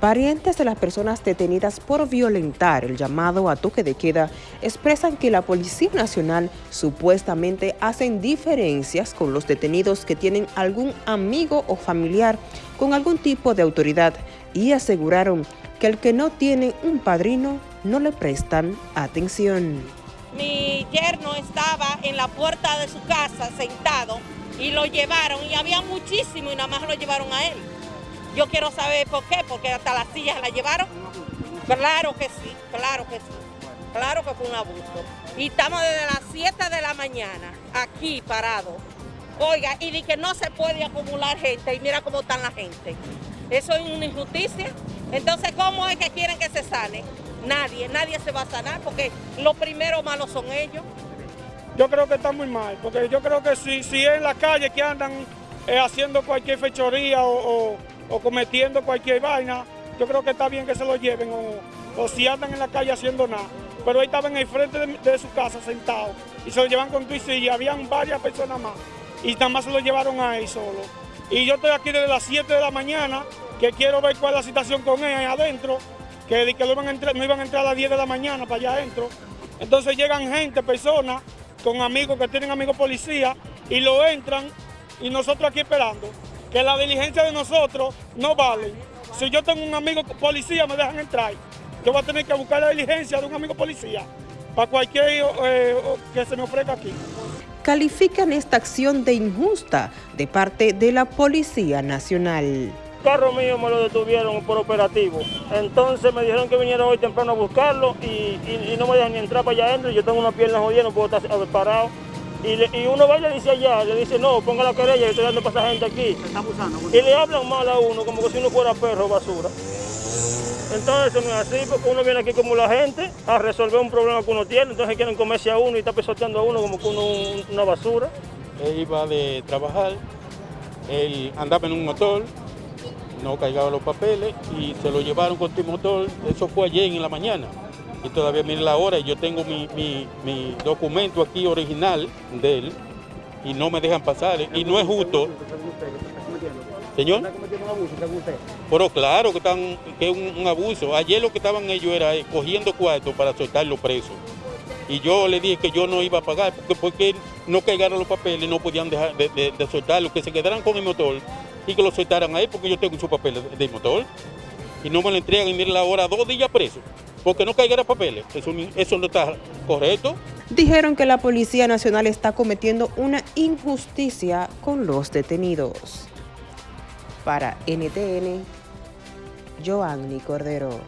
Parientes de las personas detenidas por violentar el llamado a toque de queda expresan que la Policía Nacional supuestamente hacen diferencias con los detenidos que tienen algún amigo o familiar con algún tipo de autoridad y aseguraron que el que no tiene un padrino no le prestan atención. Mi yerno estaba en la puerta de su casa sentado y lo llevaron y había muchísimo y nada más lo llevaron a él. Yo quiero saber por qué, porque hasta las sillas la llevaron. Claro que sí, claro que sí. Claro que fue un abuso. Y estamos desde las 7 de la mañana aquí parados. Oiga, y di que no se puede acumular gente y mira cómo están la gente. Eso es una injusticia. Entonces, ¿cómo es que quieren que se sane? Nadie, nadie se va a sanar porque los primeros malos son ellos. Yo creo que está muy mal, porque yo creo que si, si es en la calle que andan eh, haciendo cualquier fechoría o cometiendo cualquier vaina, yo creo que está bien que se lo lleven o, si andan en la calle haciendo nada. Pero ahí estaban en el frente de, su casa sentados y se lo llevan con tu y habían varias personas más y nada más se lo llevaron a él solo. Y yo estoy aquí desde las 7 de la mañana que quiero ver cuál es la situación con él adentro, que, que iban a entrar, no iban a entrar a las 10 de la mañana para allá adentro. Entonces llegan gente, personas, con amigos que tienen amigos policías y lo entran y nosotros aquí esperando que la diligencia de nosotros no vale. Si yo tengo un amigo policía, me dejan entrar. Yo voy a tener que buscar la diligencia de un amigo policía para cualquier eh, que se me ofrezca aquí. Califican esta acción de injusta de parte de la Policía Nacional. El carro mío me lo detuvieron por operativo. Entonces me dijeron que viniera hoy temprano a buscarlo y, no me dejan ni entrar para allá adentro. Yo tengo una pierna jodida, no puedo estar parado. Y, uno va y le dice allá, le dice, no, ponga la querella, yo estoy dando para esa gente aquí. y le hablan mal a uno, como que si uno fuera perro o basura. Entonces no es así, porque uno viene aquí como la gente a resolver un problema que uno tiene, entonces quieren comerse a uno y está pisoteando a uno como que uno una basura. Él iba de trabajar, él andaba en un motor, no cargaba los papeles y se lo llevaron con tu motor, eso fue ayer en la mañana y todavía miren la hora y yo tengo mi, documento aquí original de él y no me dejan pasar y no es justo. Señor. Pero claro que, están, que es un, abuso. Ayer lo que estaban ellos era eh, cogiendo cuartos para soltar los presos. Y yo le dije que yo no iba a pagar porque, porque no cargaron los papeles, no podían dejar de, de, soltarlo, que se quedaran con el motor y que lo soltaran ahí porque yo tengo su papel del motor. Y no me lo entregan y miren la hora, dos días preso porque no caigan papeles. Eso, eso no está correcto. Dijeron que la Policía Nacional está cometiendo una injusticia con los detenidos. Para NTN, Joanny Cordero.